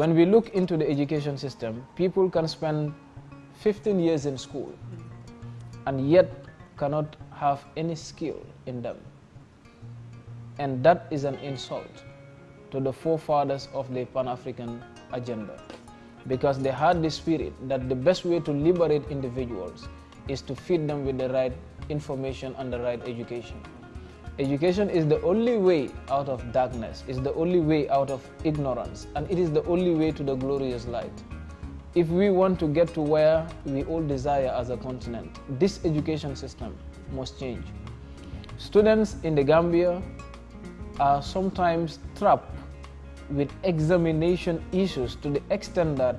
When we look into the education system, people can spend 15 years in school and yet cannot have any skill in them. And that is an insult to the forefathers of the Pan-African agenda because they had the spirit that the best way to liberate individuals is to feed them with the right information and the right education. Education is the only way out of darkness, is the only way out of ignorance, and it is the only way to the glorious light. If we want to get to where we all desire as a continent, this education system must change. Students in the Gambia are sometimes trapped with examination issues to the extent that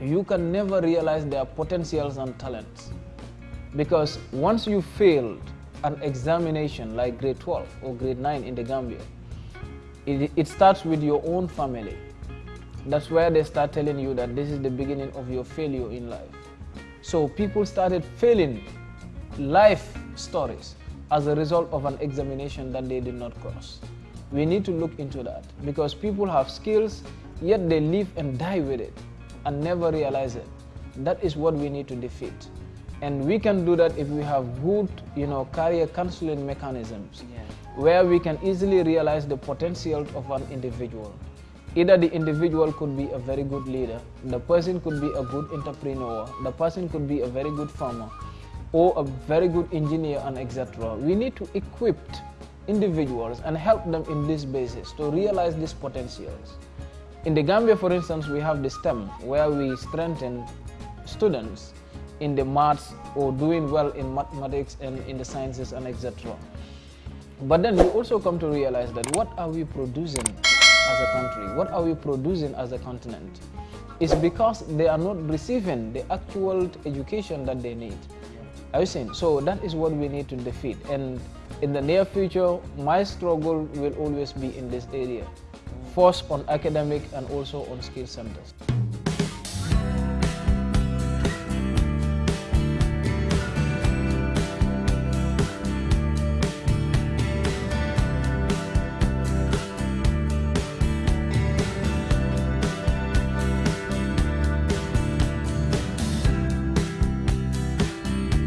you can never realize their potentials and talents. Because once you failed an examination like grade 12 or grade 9 in the Gambia, it, it starts with your own family. That's where they start telling you that this is the beginning of your failure in life. So people started failing life stories as a result of an examination that they did not cross. We need to look into that because people have skills, yet they live and die with it and never realize it. That is what we need to defeat. And we can do that if we have good, you know, career counseling mechanisms yeah. where we can easily realize the potential of an individual. Either the individual could be a very good leader, the person could be a good entrepreneur, the person could be a very good farmer, or a very good engineer and etc. We need to equip individuals and help them in this basis to realize these potentials. In the Gambia, for instance, we have the STEM, where we strengthen students in the maths or doing well in mathematics and in the sciences and etc. But then we also come to realize that what are we producing as a country? What are we producing as a continent? It's because they are not receiving the actual education that they need. Are you saying? So that is what we need to defeat. And in the near future, my struggle will always be in this area. First on academic and also on skill centers.